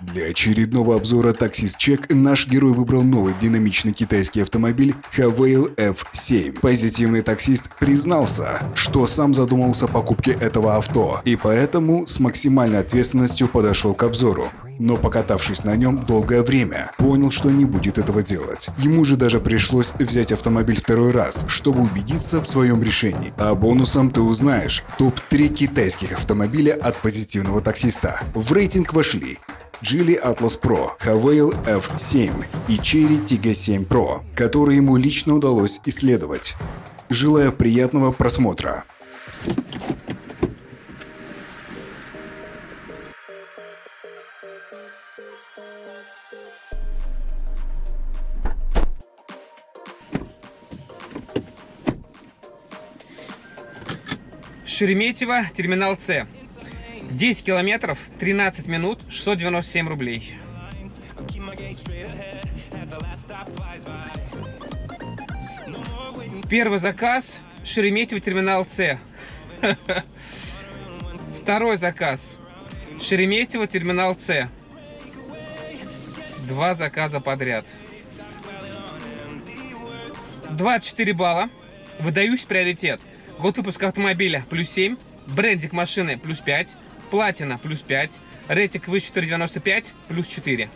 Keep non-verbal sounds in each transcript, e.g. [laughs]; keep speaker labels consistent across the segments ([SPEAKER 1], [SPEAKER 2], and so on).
[SPEAKER 1] Для очередного обзора Check наш герой выбрал новый динамичный китайский автомобиль Havail F7. Позитивный таксист признался, что сам задумался о покупке этого авто и поэтому с максимальной ответственностью подошел к обзору. Но покатавшись на нем долгое время, понял, что не будет этого делать. Ему же даже пришлось взять автомобиль второй раз, чтобы убедиться в своем решении. А бонусом ты узнаешь топ-3 китайских автомобиля от позитивного таксиста. В рейтинг вошли Geely Atlas Pro, Havail F7 и Cherry Tiggo 7 Pro, которые ему лично удалось исследовать. Желаю приятного просмотра.
[SPEAKER 2] Шереметьево, терминал С. 10 километров, 13 минут, 697 рублей. Первый заказ Шереметьево, терминал С. [laughs] Второй заказ Шереметьево, терминал С. Два заказа подряд. 24 балла. Выдающий приоритет. Год выпуска автомобиля плюс 7. Брендик машины плюс 5. Платина плюс 5. Рейтинг выше 495 плюс 4.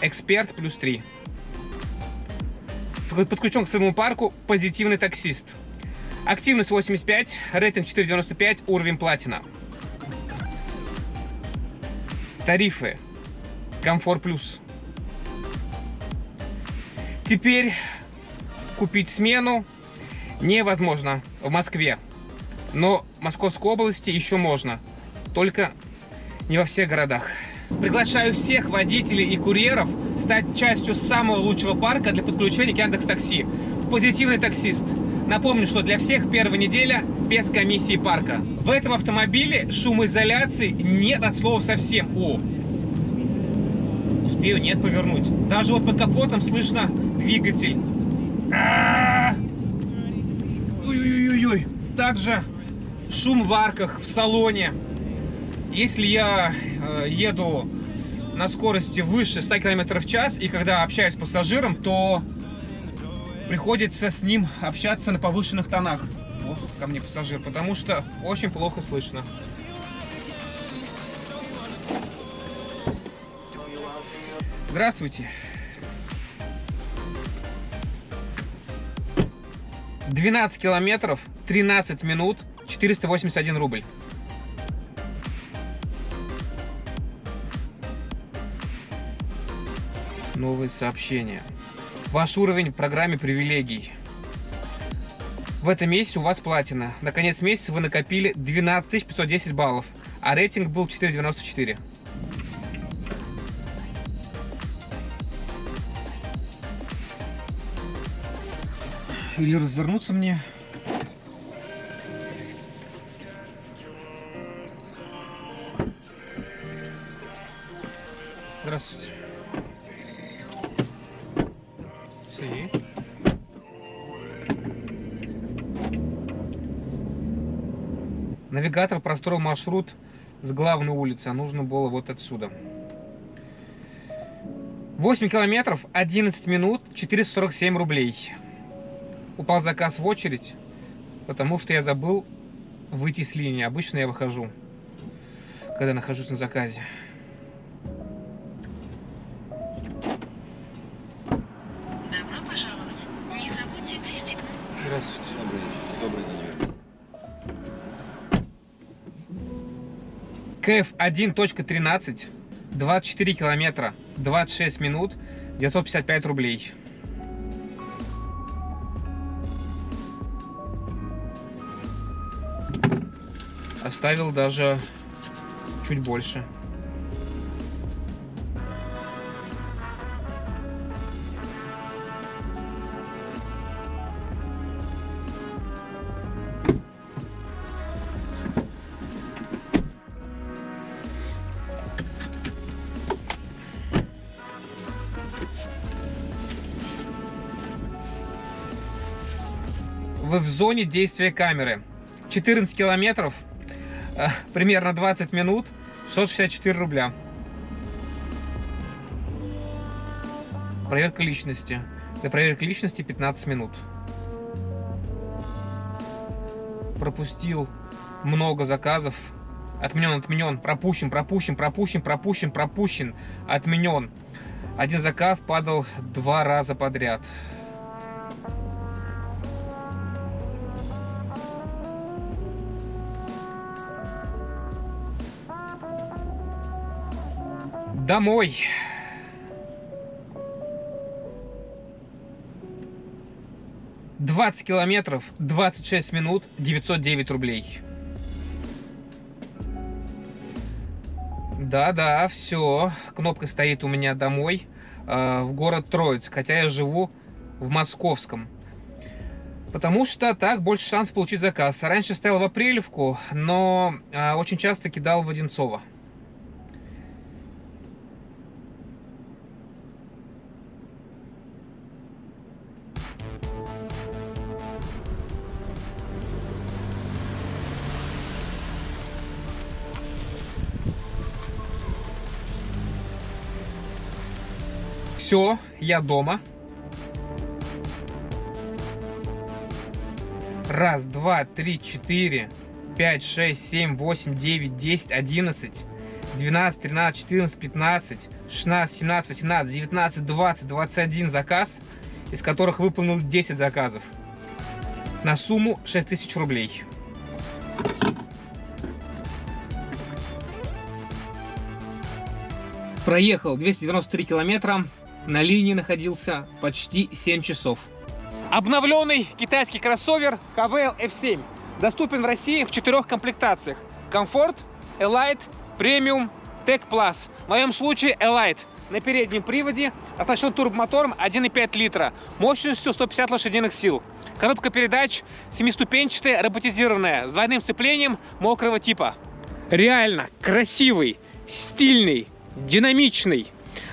[SPEAKER 2] Эксперт плюс 3. Подключен к своему парку позитивный таксист. Активность 85, рейтинг 495, уровень платина. Тарифы. Комфорт плюс. Теперь купить смену невозможно в Москве. Но в Московской области еще можно. Только не во всех городах. Приглашаю всех водителей и курьеров стать частью самого лучшего парка для подключения к Яндекс Такси. Позитивный таксист. Напомню, что для всех первая неделя без комиссии парка. В этом автомобиле шумоизоляции нет от слова совсем. О, успею, нет, повернуть. Даже вот под капотом слышно двигатель. Ой-ой-ой. Также шум в арках, в салоне. Если я э, еду на скорости выше 100 км в час, и когда общаюсь с пассажиром, то приходится с ним общаться на повышенных тонах. Вот ко мне пассажир, потому что очень плохо слышно. Здравствуйте. 12 километров, 13 минут, 481 рубль. Новые сообщения. Ваш уровень в программе привилегий. В этом месяце у вас платина. На конец месяца вы накопили 12 510 баллов, а рейтинг был 494. Или развернуться мне. Навигатор простроил маршрут с главной улицы, а нужно было вот отсюда. 8 километров, 11 минут, 447 рублей. Упал заказ в очередь, потому что я забыл выйти с линии. Обычно я выхожу, когда нахожусь на заказе. КФ 1.13, 24 километра, 26 минут, 955 рублей. Оставил даже чуть больше. Зоне действия камеры. 14 километров, э, примерно 20 минут, 664 рубля. Проверка личности. Для проверки личности 15 минут. Пропустил много заказов. Отменен, отменен, пропущен, пропущен, пропущен, пропущен, пропущен, отменен. Один заказ падал два раза подряд. Домой. Двадцать километров, 26 минут, 909 рублей. Да-да, все. Кнопка стоит у меня домой, э, в город Троицк, хотя я живу в Московском. Потому что так больше шанс получить заказ. Раньше стоял в Апрелевку, но э, очень часто кидал в Одинцово. Все, я дома. Раз, два, три, четыре, пять, шесть, семь, восемь, девять, десять, одиннадцать, двенадцать, тринадцать, четырнадцать, пятнадцать, шестнадцать, семнадцать, восемнадцать, девятнадцать, двадцать, двадцать один заказ, из которых выполнил 10 заказов на сумму 6000 рублей. Проехал 293 километра, на линии находился почти 7 часов. Обновленный китайский кроссовер KVL F7 доступен в России в четырех комплектациях. Комфорт, Elite, Premium, Tech Plus. В моем случае Elite на переднем приводе, оснащен турбомотором 1,5 литра, мощностью 150 лошадиных сил. Коробка передач семиступенчатая, роботизированная, с двойным сцеплением мокрого типа. Реально красивый, стильный, динамичный.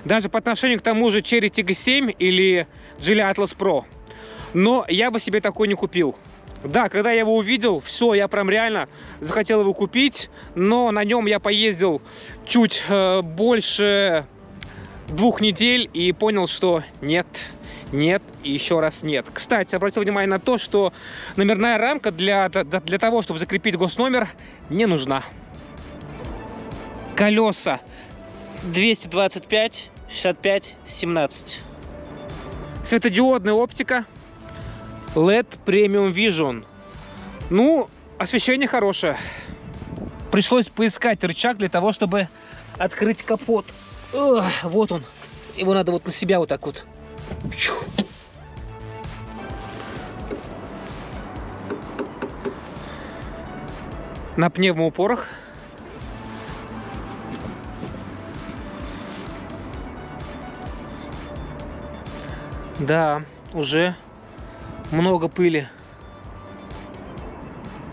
[SPEAKER 2] Даже по отношению к тому же Cherry Tiggo 7 или Geely Atlas Pro. Но я бы себе такой не купил. Да, когда я его увидел, все, я прям реально захотел его купить, но на нем я поездил чуть э, больше двух недель и понял, что нет, нет и еще раз нет. Кстати, обратил внимание на то, что номерная рамка для, для, того, чтобы закрепить госномер, не нужна. Колеса 225, 65, 17. Светодиодная оптика. LED Premium Vision. Ну, освещение хорошее. Пришлось поискать рычаг для того, чтобы открыть капот. Ugh, вот он. Его надо вот на себя вот так вот. На пневмоупорах Да, уже много пыли.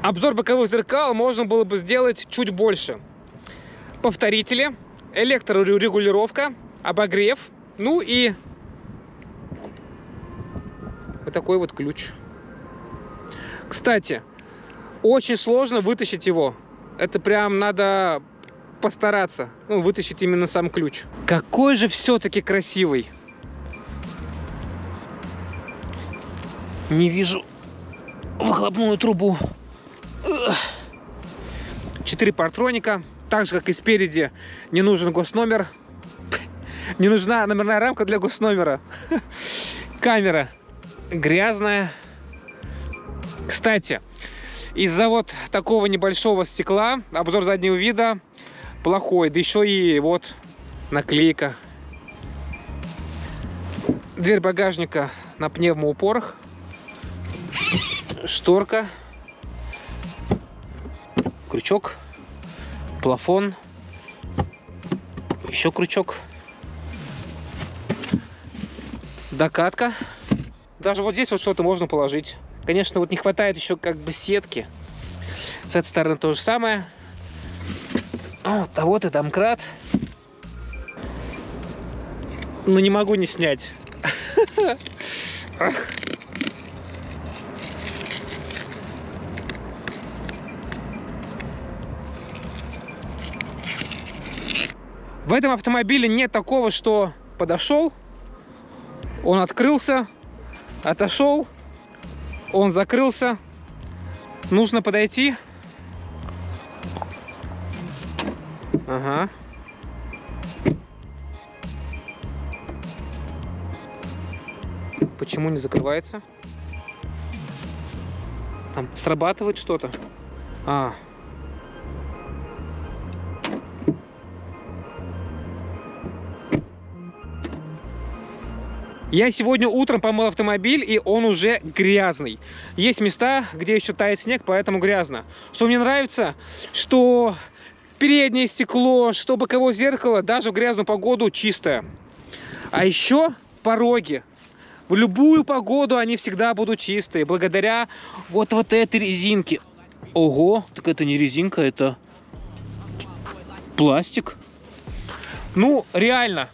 [SPEAKER 2] Обзор боковых зеркал можно было бы сделать чуть больше. Повторители, электрорегулировка, обогрев, ну и вот такой вот ключ. Кстати, очень сложно вытащить его. Это прям надо постараться, ну, вытащить именно сам ключ. Какой же все-таки красивый. Не вижу выхлопную трубу. Четыре партроника. Так же, как и спереди, не нужен госномер. Не нужна номерная рамка для госномера. [laughs] Камера грязная. Кстати, из-за вот такого небольшого стекла обзор заднего вида плохой. Да еще и вот наклейка. Дверь багажника на пневмоупорах шторка, крючок, плафон, еще крючок, докатка. Даже вот здесь вот что-то можно положить. Конечно, вот не хватает еще как бы сетки. С этой стороны то же самое. А вот и домкрат. Ну не могу не снять. [laughs] В этом автомобиле нет такого, что подошел, Он открылся, отошел, он закрылся. Нужно подойти. Ага. Почему не закрывается? Там срабатывает что-то. А. Я сегодня утром помыл автомобиль, и он уже грязный. Есть места, где еще тает снег, поэтому грязно. Что мне нравится, что переднее стекло, что боковое зеркало, даже в грязную погоду чистое. А еще пороги. В любую погоду они всегда будут чистые, благодаря вот, вот этой резинке. Ого, так это не резинка, это пластик. Ну, реально,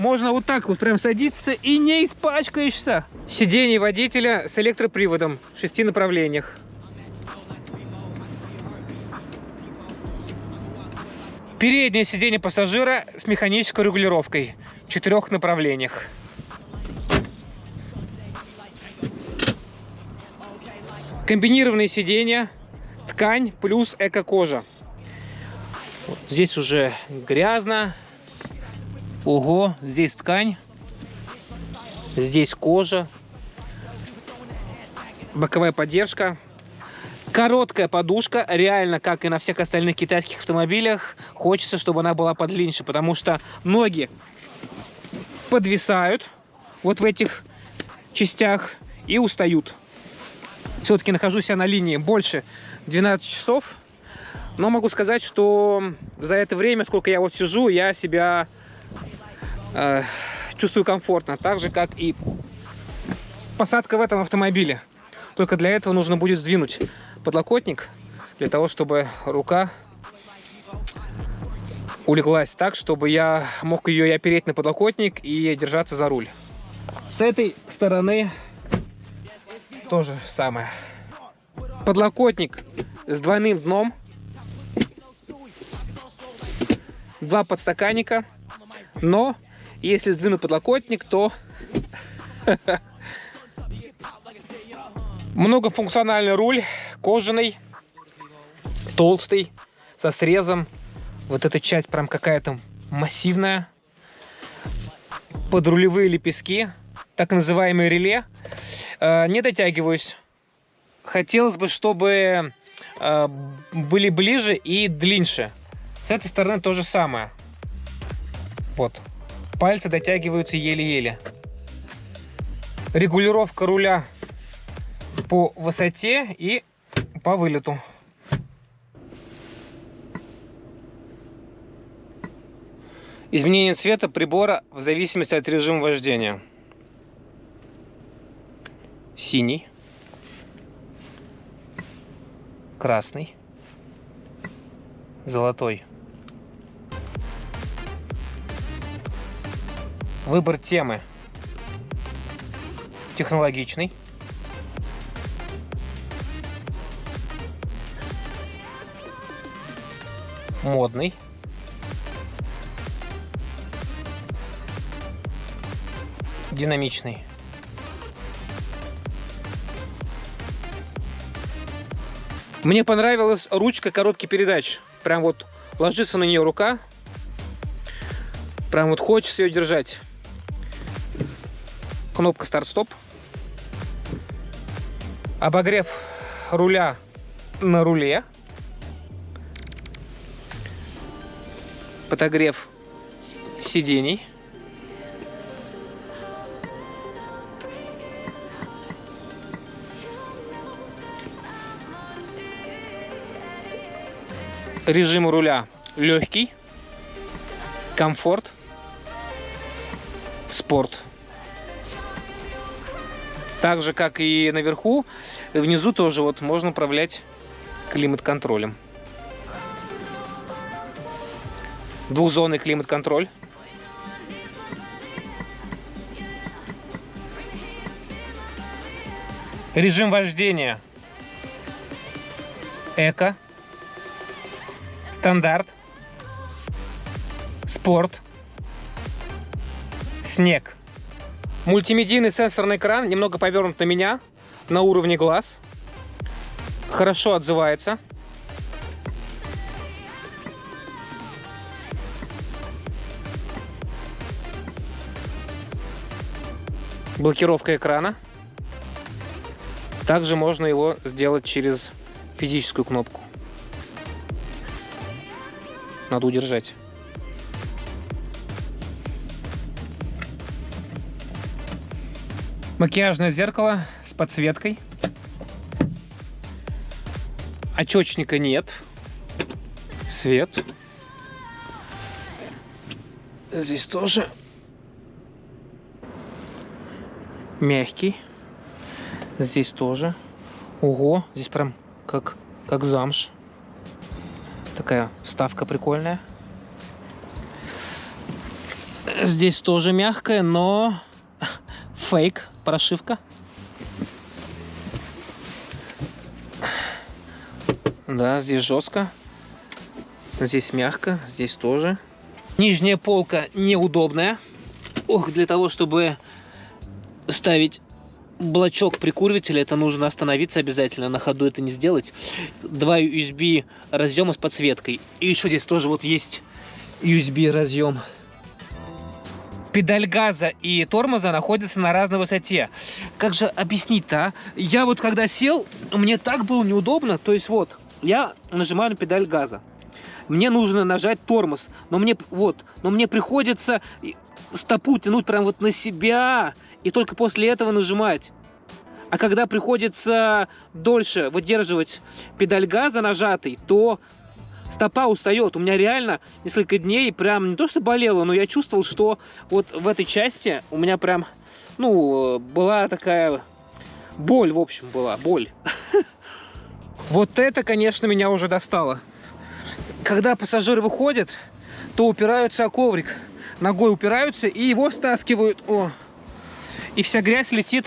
[SPEAKER 2] можно вот так вот прям садиться и не испачкаешься. Сиденье водителя с электроприводом в шести направлениях. Переднее сиденье пассажира с механической регулировкой в четырех направлениях. Комбинированные сиденья, ткань плюс эко-кожа. Вот здесь уже грязно. Ого, здесь ткань. Здесь кожа. Боковая поддержка. Короткая подушка, реально, как и на всех остальных китайских автомобилях, хочется, чтобы она была подлиннее, потому что ноги подвисают вот в этих частях и устают. Все-таки нахожусь я на линии больше 12 часов, но могу сказать, что за это время, сколько я вот сижу, я себя э, чувствую комфортно, так же, как и посадка в этом автомобиле. Только для этого нужно будет сдвинуть подлокотник для того, чтобы рука улеглась так, чтобы я мог ее и опереть на подлокотник и держаться за руль. С этой стороны тоже самое. Подлокотник с двойным дном. Два подстаканника. Но если сдвинуть подлокотник, то [laughs] многофункциональный руль кожаный, толстый, со срезом. Вот эта часть прям какая-то массивная. Подрулевые лепестки, так называемые реле. Э, не дотягиваюсь. Хотелось бы, чтобы э, были ближе и длиннее. С этой стороны то же самое. Вот. Пальцы дотягиваются еле-еле. Регулировка руля по высоте и по вылету. Изменение цвета прибора в зависимости от режима вождения. Синий. Красный. Золотой. Выбор темы. Технологичный. модный. Динамичный. Мне понравилась ручка коробки передач. Прям вот ложится на нее рука. Прям вот хочется ее держать. Кнопка старт-стоп. Обогрев руля на руле. подогрев сидений. Режим руля легкий, комфорт, спорт. Так же, как и наверху, внизу тоже вот можно управлять климат-контролем. Двухзонный климат-контроль. Режим вождения. Эко. Стандарт. Спорт. Снег. Мультимедийный сенсорный экран немного повернут на меня, на уровне глаз. Хорошо отзывается. Блокировка экрана. Также можно его сделать через физическую кнопку. Надо удержать. Макияжное зеркало с подсветкой. Очечника нет. Свет. Здесь тоже мягкий. Здесь тоже. Ого, здесь прям как, как замш. Такая вставка прикольная. Здесь тоже мягкая, но фейк, прошивка. Да, здесь жестко. Здесь мягко, здесь тоже. Нижняя полка неудобная. Ох, для того, чтобы ставить блочок прикуривателя, это нужно остановиться обязательно, на ходу это не сделать. Два USB разъема с подсветкой. И еще здесь тоже вот есть USB разъем. Педаль газа и тормоза находятся на разной высоте. Как же объяснить-то, а? Я вот когда сел, мне так было неудобно. То есть вот, я нажимаю на педаль газа. Мне нужно нажать тормоз. Но мне, вот, но мне приходится стопу тянуть прям вот на себя и только после этого нажимать. А когда приходится дольше выдерживать педаль газа нажатый, то стопа устает. У меня реально несколько дней прям не то что болело, но я чувствовал, что вот в этой части у меня прям, ну, была такая боль, в общем, была, боль. [laughs] Вот это, конечно, меня уже достало. Когда пассажиры выходят, то упираются о коврик. Ногой упираются и его стаскивают. О, и вся грязь летит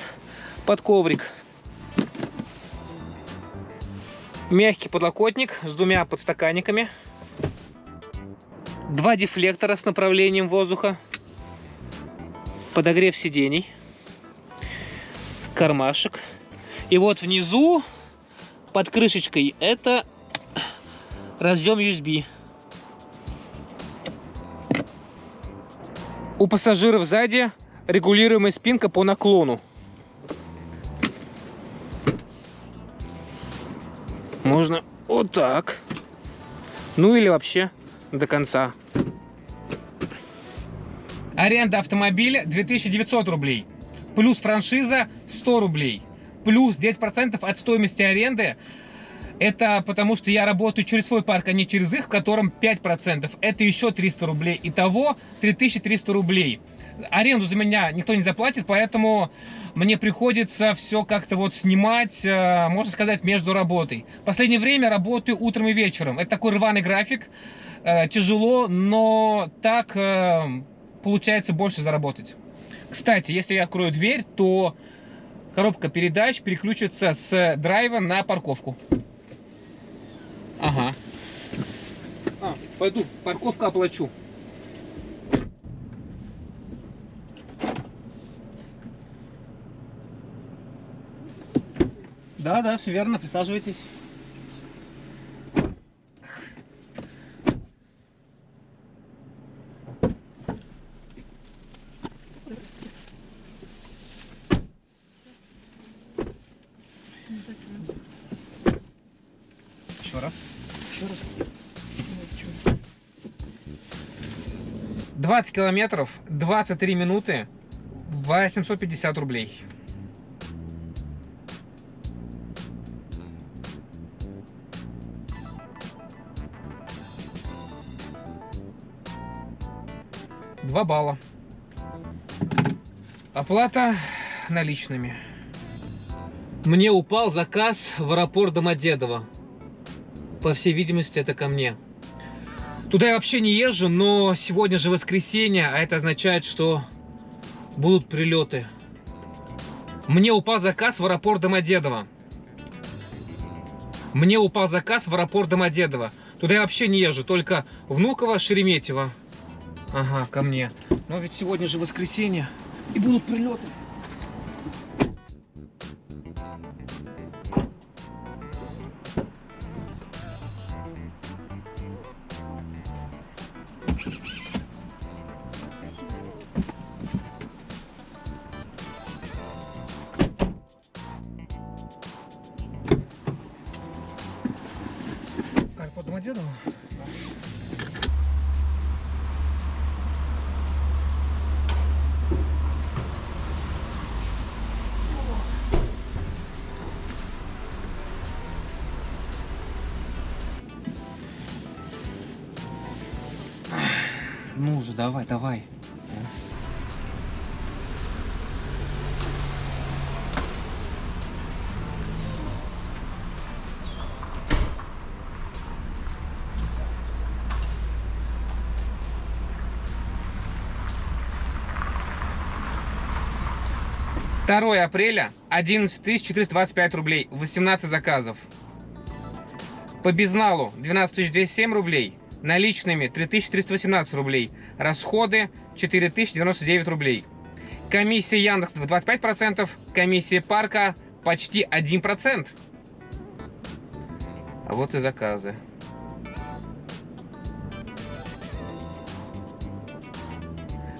[SPEAKER 2] под коврик. Мягкий подлокотник с двумя подстаканниками. Два дефлектора с направлением воздуха. Подогрев сидений. Кармашек. И вот внизу, под крышечкой, это разъем USB. У пассажиров сзади регулируемая спинка по наклону. Можно вот так. Ну или вообще до конца. Аренда автомобиля 2900 рублей. Плюс франшиза 100 рублей. Плюс 10% от стоимости аренды. Это потому, что я работаю через свой парк, а не через их, в котором 5%. Это еще 300 рублей. Итого 3300 рублей аренду за меня никто не заплатит, поэтому мне приходится все как-то вот снимать, э, можно сказать, между работой. Последнее время работаю утром и вечером. Это такой рваный график, э, тяжело, но так э, получается больше заработать. Кстати, если я открою дверь, то коробка передач переключится с драйва на парковку. Ага. А, пойду, парковку оплачу. Да, да, все верно, присаживайтесь. Еще раз. Еще раз. 20 километров, 23 минуты, 850 рублей. Два балла. Оплата наличными. Мне упал заказ в аэропорт Домодедово. По всей видимости, это ко мне. Туда я вообще не езжу, но сегодня же воскресенье, а это означает, что будут прилеты. Мне упал заказ в аэропорт Домодедово. Мне упал заказ в аэропорт Домодедово. Туда я вообще не езжу, только Внуково, Шереметьево. Ага, ко мне. Но ведь сегодня же воскресенье. И будут прилеты. Уже, давай, давай. Второе апреля 11 425 рублей, 18 заказов. По безналу 12 207 рублей, наличными 3318 рублей, расходы 4099 рублей. Комиссия Яндекс 25%, комиссия парка почти 1%. А вот и заказы.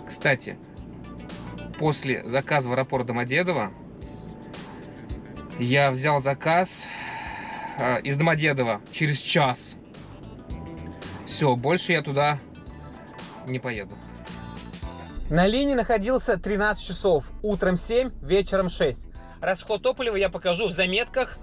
[SPEAKER 2] Кстати, после заказа в аэропорт Домодедово я взял заказ э, из Домодедова через час. Все, больше я туда не поеду. На линии находился 13 часов. Утром 7, вечером 6. Расход топлива я покажу в заметках.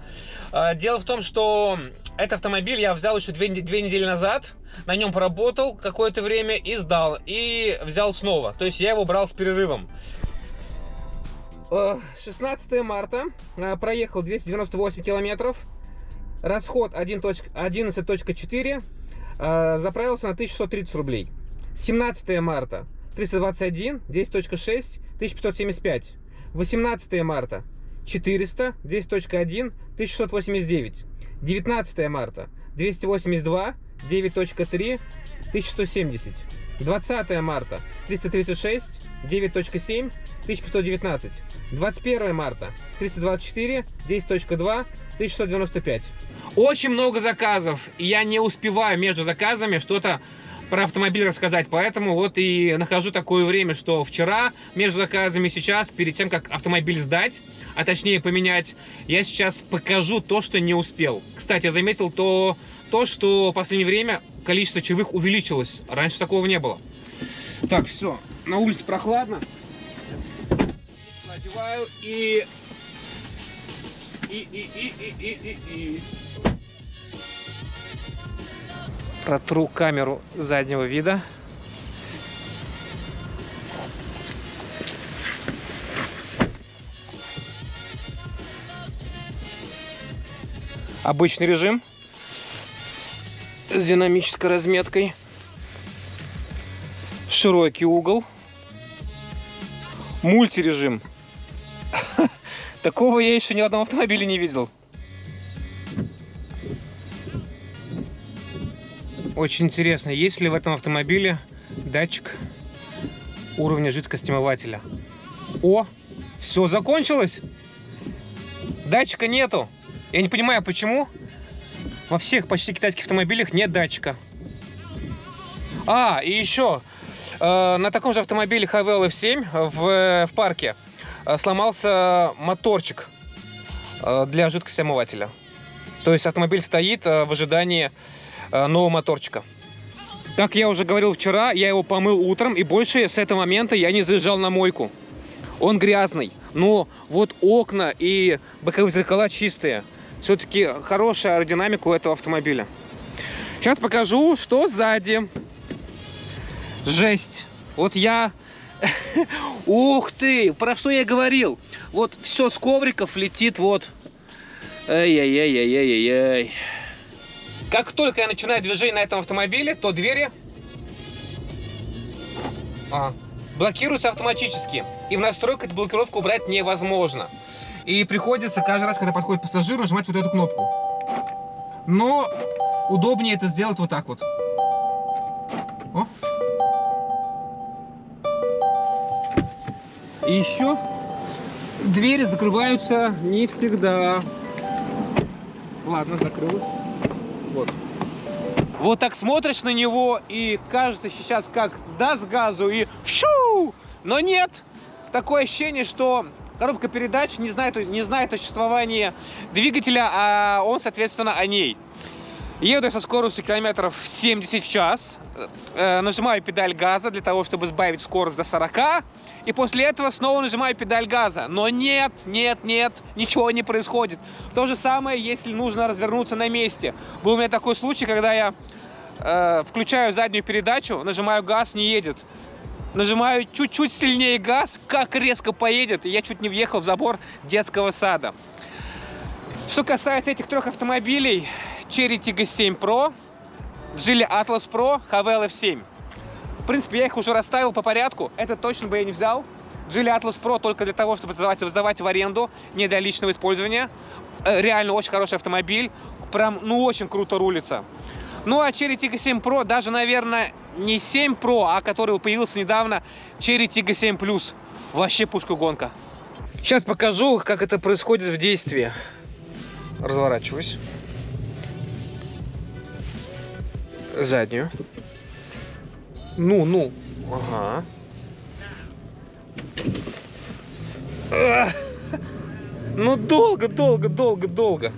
[SPEAKER 2] Э, Дело в том, что этот автомобиль я взял еще две, две недели назад. На нем поработал какое-то время и сдал. И взял снова. То есть я его брал с перерывом. Э, 16 марта. э, Проехал 298 километров. Расход 1.- 11.4. Э, Заправился на 1630 рублей. 17 марта. 321, 10.6, 1575. 18 марта. 400, 10.1, 1689. 19 марта. 282, 9.3, 1170. 20 марта. 336, 9.7, 1519. 21 марта. 324, 10.2, 1695. Очень много заказов, и я не успеваю между заказами что-то про автомобиль рассказать, поэтому вот и нахожу такое время, что вчера между заказами сейчас, перед тем, как автомобиль сдать, а точнее поменять, я сейчас покажу то, что не успел. Кстати, я заметил то, то что в последнее время количество чаевых увеличилось, раньше такого не было. Так, все, на улице прохладно. Надеваю и... И, и, и, и, и, и, и. Протру камеру заднего вида. Обычный режим с динамической разметкой. Широкий угол. Мультирежим. [laughs] Такого я еще ни в одном автомобиле не видел. Очень интересно, есть ли в этом автомобиле датчик уровня жидкости омывателя. О, все закончилось. Датчика нету. Я не понимаю, почему во всех почти китайских автомобилях нет датчика. А, и еще, э, на таком же автомобиле HVL F7 в, в парке э, сломался моторчик э, для жидкости омывателя. То есть автомобиль стоит в ожидании нового моторчика. Как я уже говорил вчера, я его помыл утром, и больше с этого момента я не заезжал на мойку. Он грязный, но вот окна и боковые зеркала чистые. Все-таки хорошая аэродинамика у этого автомобиля. Сейчас покажу, что сзади. Жесть. Вот я... [laughs] Ух ты! Про что я говорил? Вот все с ковриков летит вот... Ай-яй-яй-яй-яй-яй. Как только я начинаю движение на этом автомобиле, то двери а, блокируются автоматически. И в настройках эту блокировку убрать невозможно. И приходится каждый раз, когда подходит пассажир, нажимать вот эту кнопку. Но удобнее это сделать вот так вот. О. И еще двери закрываются не всегда. Ладно, закрылась. Вот. Вот так смотришь на него и кажется сейчас как даст газу и шу! Но нет! Такое ощущение, что коробка передач не знает, не знает о существовании двигателя, а он, соответственно, о ней. Еду я со скоростью километров 70 в час, э, нажимаю педаль газа для того, чтобы сбавить скорость до 40, и после этого снова нажимаю педаль газа. Но нет, нет, нет, ничего не происходит. То же самое, если нужно развернуться на месте. Был у меня такой случай, когда я э, включаю заднюю передачу, нажимаю газ, не едет. Нажимаю чуть-чуть сильнее газ, как резко поедет, и я чуть не въехал в забор детского сада. Что касается этих трех автомобилей, Cherry Tiggo 7 Pro, Geely Atlas Pro, Havel F7. В принципе, я их уже расставил по порядку. Это точно бы я не взял. Geely Atlas Pro только для того, чтобы сдавать, сдавать в аренду, не для личного использования. Э, Реально очень хороший автомобиль. Прям, ну, очень круто рулится. Ну, а Cherry Tiggo 7 Pro, даже, наверное, не 7 Pro, а который появился недавно, Cherry Tiggo 7 Plus. Вообще пушка гонка. Сейчас покажу, как это происходит в действии. Разворачиваюсь. Заднюю. Ну, ну. Ага. Ну, долго, долго, долго, долго.